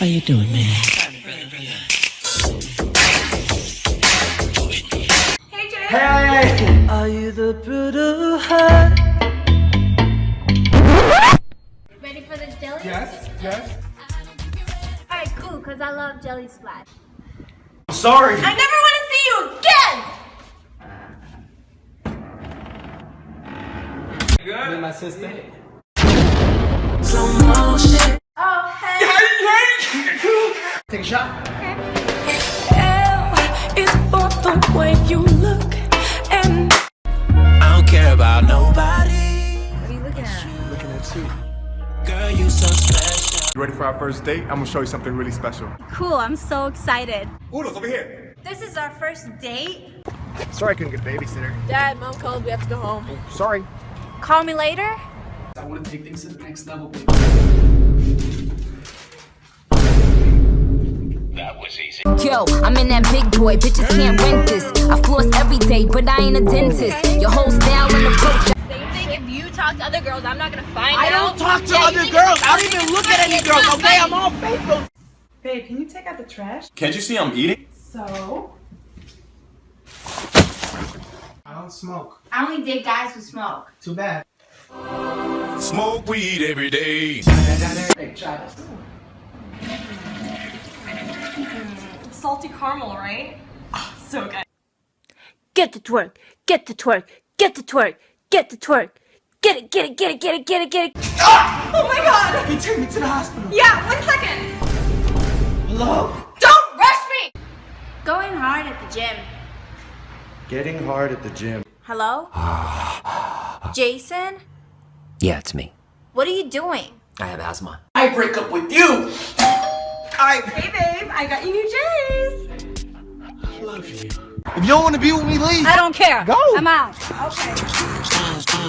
How you doing, man? Hey! Are you the Buddha? Ready for the jelly? Yes, yes. Alright, cool, because I love jelly splash. I'm sorry. I never want to see you again! Good. And my sister. Slow Take a shot. It's for the way you look and I don't care about nobody. What are you looking at? Looking at you. Girl, you so special. You ready for our first date? I'm gonna show you something really special. Cool, I'm so excited. Udo's over here. This is our first date? Sorry I couldn't get a babysitter. Dad, mom called, we have to go home. Sorry. Call me later? I want to take things to the next level, baby. Yo, I'm in that big boy, bitches can't rent this. I floss every day, but I ain't a dentist. Your whole style and approach. Same thing, if you talk to other girls, I'm not gonna find I out. I don't talk to Yeah, other girls. I don't even look at any girls, okay? not I'm all faithful. Babe, can you take out the trash? Can't you see I'm eating? So? I don't smoke. I only date guys who smoke. Too bad. Smoke weed every day. Hey, try this. Salty caramel, right? Oh, so good. Get the twerk, get the twerk, get the twerk, get the twerk. Get it, get it, get it, get it, get it, get it. Oh my god! Hey, take me to the hospital. Yeah, one second! Hello? Don't rush me! Going hard at the gym. Getting hard at the gym. Hello? Jason? Yeah, it's me. What are you doing? I have asthma. I break up with you. Hey babe, I got you new J's! I love you. If you don't want to be with me, leave. I don't care. Go. I'm out. Okay. You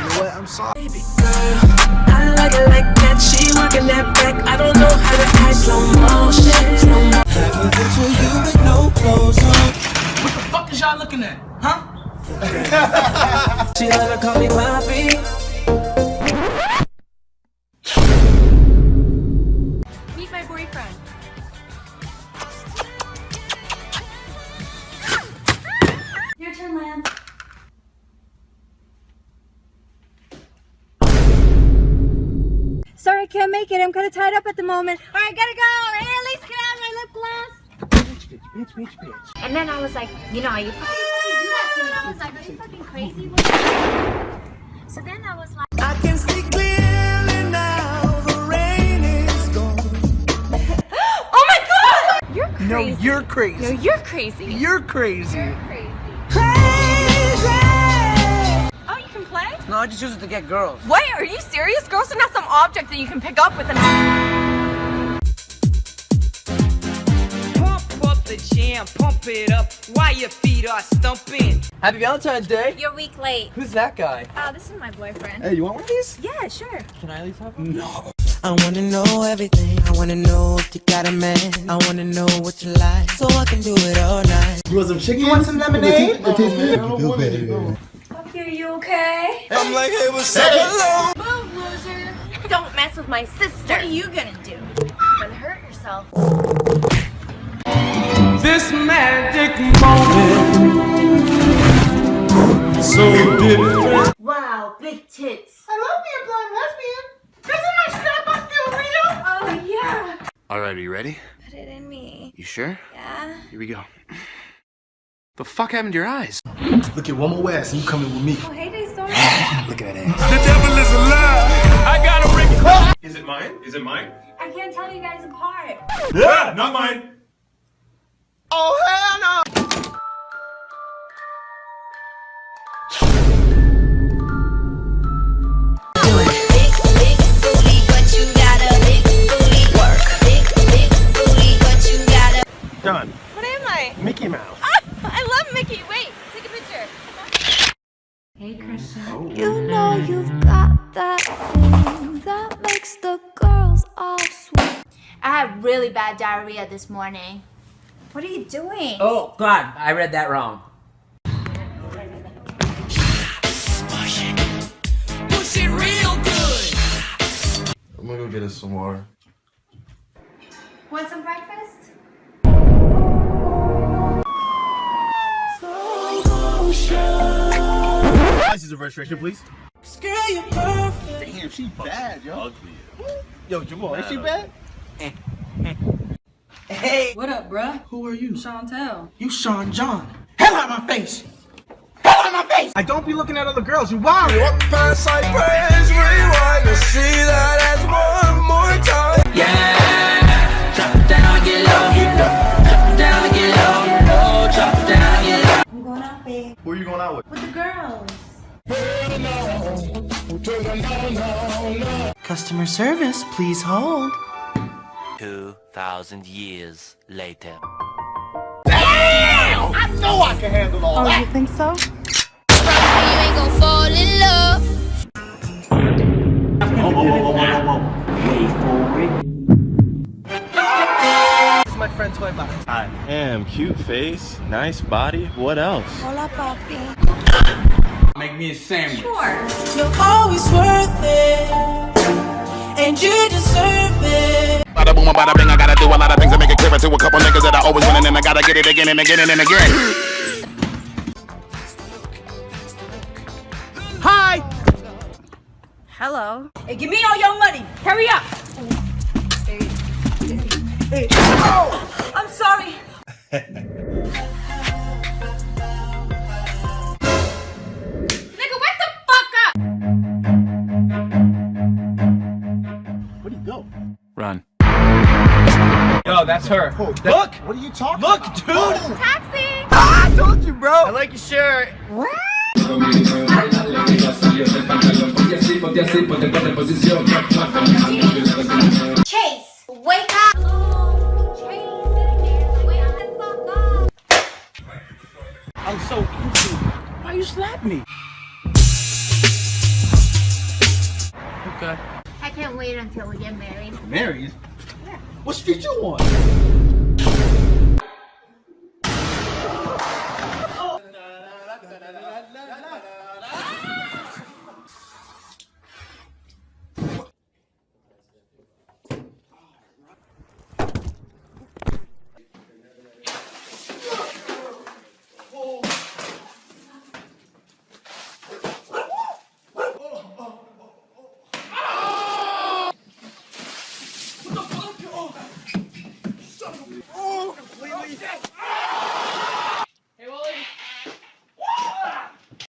know what? I'm sorry. I like it like that, she working that back. I don't know how to act slow motion. Slow motion. What the fuck is y'all looking at? Huh? She let her call me Poppy. Can't make it. I'm kind of tied up at the moment. All right, gotta go. Hey, at least get out my lip gloss. Bitch, bitch, bitch, bitch. And then I was like, you know, you fucking do that to me. I was like, are you fucking crazy? What are you doing? So then I was like, I can see clearly now the rain is gone. Oh my god! you're crazy. No, you're crazy. No, you're crazy. You're crazy. crazy. I just use it to get girls. Wait, are you serious? Girls are not some object that you can pick up with an Pump up the jam, pump it up while your feet are stumping. Happy Valentine's Day. You're a week late. Who's that guy? Oh, this is my boyfriend. Hey, you want one of these? Yeah, sure. Can I at least have one? No. I wanna know everything. I wanna know if you got a man. I wanna know what you like, so I can do it all night. You want some chicken? You want some lemonade? It tastes good. You feel better. Okay, are you okay? I'm like, hey, what's up? Hello. Move, loser. Don't mess with my sister. What are you gonna do? Gonna hurt yourself. This magic moment. So different. Wow, big tits. I love being a blind lesbian. Doesn't my strap on feel real? Oh, yeah. Alright, are you ready? Put it in me. You sure? Yeah. Here we go. The fuck happened to your eyes? Look at one more ass and you coming with me. Oh, hey, they sorry. Look at that ass. The devil is alive. I gotta bring it. Is it mine? Is it mine? I can't tell you guys apart. Yeah, not mine. Oh, hell no. Hey, Christian. Oh. You know you've got that thing that makes the girls all sweat. I had really bad diarrhea this morning. What are you doing? Oh, God, I read that wrong. Push it real good. I'm gonna go get us some water. Want some breakfast? License and registration, please. Damn, she bad, yo. Yo, Jamal, is she bad? Hey, What up, bruh? who are you? Chantel. You Sean John. Hell out my face. Hell out my face. I don't be looking at other girls. You wild. I'm going out, babe. Who are you going out with? With the girls. Customer service, please hold. 2,000 years later. I know I can handle all oh, that. you think so? You ain't gon' fall in love. This is my friend Toy Box. Damn, cute face, nice body. What else? Hola, papi. Make me a sandwich. You're always worth it, and you deserve it. Bada boom, bada bing. I gotta do a lot of things to make it clearer to a couple niggas that I always win, and then I gotta get it again and again and again. Hi. Hello. Hey, give me all your money. Hurry up. Hey. Oh. I'm sorry. that's her. Look! What are you talking Look, about? dude. Taxi! Ah, I told you, bro. I like your shirt. Chase, wake up! Chase, wake the fuck up! I'm so into. Why you slap me? Okay. I can't wait until we get married. Married? What street you on?